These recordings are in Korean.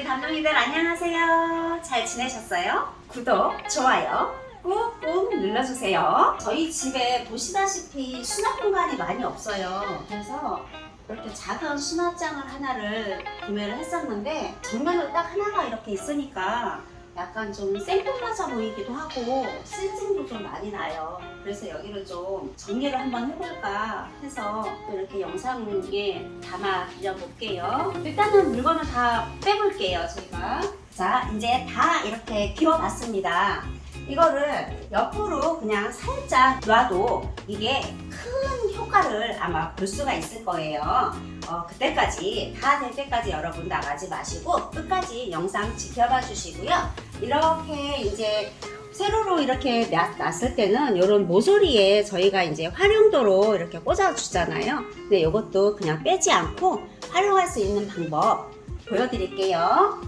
우리 감독님들 안녕하세요. 잘 지내셨어요? 구독, 좋아요 꾹꾹 눌러주세요. 저희 집에 보시다시피 수납 공간이 많이 없어요. 그래서 이렇게 작은 수납장을 하나를 구매를 했었는데 정면으로 딱 하나가 이렇게 있으니까 약간 좀 생뚱맞아 보이기도 하고 쓸증도 좀 많이 나요. 그래서 여기를 좀 정리를 한번 해볼까 해서 또 이렇게 영상에 담아 드려 볼게요. 일단은 물건을 다 빼볼게요, 저희가. 자, 이제 다 이렇게 비워봤습니다. 이거를 옆으로 그냥 살짝 놔도 이게 큰 효과를 아마 볼 수가 있을 거예요. 어, 그때까지 다 될 때까지 여러분 나가지 마시고 끝까지 영상 지켜봐 주시고요. 이렇게 이제 세로로 이렇게 놨, 놨을 때는 이런 모서리에 저희가 이제 활용도로 이렇게 꽂아 주잖아요. 근데 이것도 그냥 빼지 않고 활용할 수 있는 방법 보여드릴게요.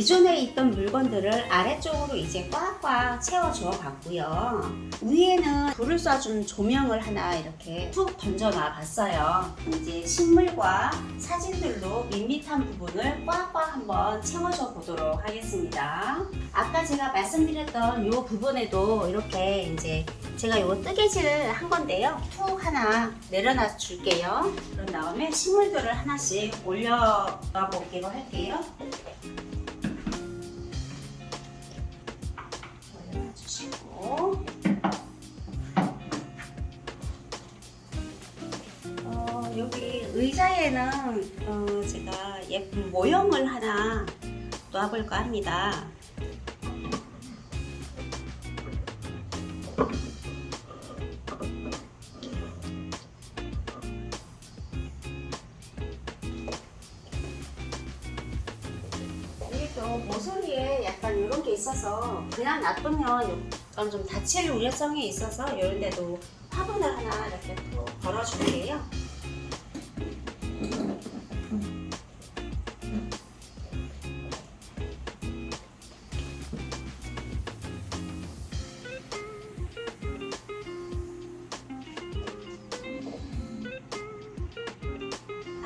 기존에 있던 물건들을 아래쪽으로 이제 꽉꽉 채워줘 봤고요. 위에는 불을 쏴준 조명을 하나 이렇게 툭 던져놔 봤어요. 이제 식물과 사진들로 밋밋한 부분을 꽉꽉 한번 채워줘 보도록 하겠습니다. 아까 제가 말씀드렸던 이 부분에도 이렇게 이제 제가 이거 뜨개질을 한 건데요. 툭 하나 내려놔 줄게요. 그런 다음에 식물들을 하나씩 올려봐 볼게요 할게요. 여기 의자에는 어, 제가 예쁜 모형을 하나 놔볼까 합니다. 모서리에 약간 이런 게 있어서 그냥 놔두면 약간 좀 다칠 우려성이 있어서 이런 데도 화분을 하나 이렇게 또 걸어줄게요.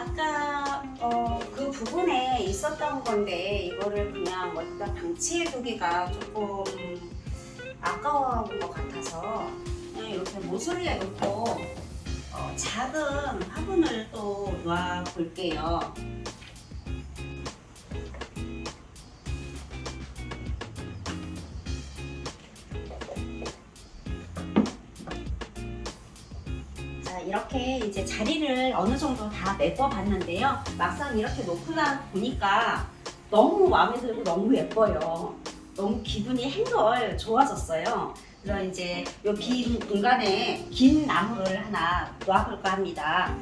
아까 어, 그 부분에 있었던 건데 이거를 그냥 어디다 방치해 두기가 조금 아까운 것 같아서 그냥 이렇게 모서리에 놓고 어, 작은 화분을 또놔 볼게요. 이렇게 이제 자리를 어느 정도 다 메꿔 봤는데요. 막상 이렇게 놓고 나 보니까 너무 마음에 들고 너무 예뻐요. 너무 기분이 한결 좋아졌어요. 그래서 이제 이 빈 공간에 긴 나무를 하나 놔볼까 합니다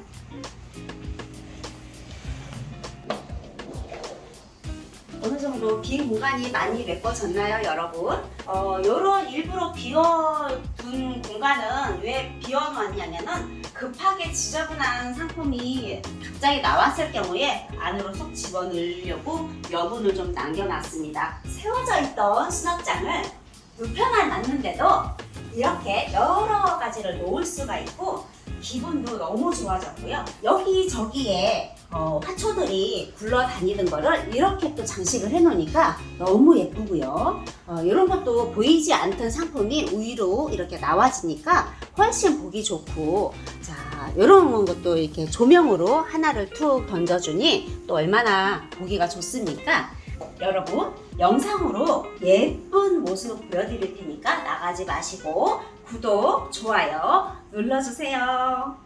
어느 정도 빈 공간이 많이 메꿔졌나요, 여러분? 어, 요런 일부러 비워둔 공간은 왜 비워놨냐면은 급하게 지저분한 상품이 갑자기 나왔을 경우에 안으로 쏙 집어넣으려고 여분을 좀 남겨놨습니다. 세워져 있던 수납장을 불편을 놨는데도 이렇게 여러 가지를 놓을 수가 있고 기분도 너무 좋아졌고요. 여기저기에 어, 화초들이 굴러다니는 거를 이렇게 또 장식을 해놓으니까 너무 예쁘고요. 어, 이런 것도 보이지 않던 상품이 위로 이렇게 나와지니까 훨씬 보기 좋고 자 이런 것도 이렇게 조명으로 하나를 툭 던져주니 또 얼마나 보기가 좋습니까? 여러분 영상으로 예쁜 모습 보여드릴 테니까 나가지 마시고 구독, 좋아요 눌러주세요.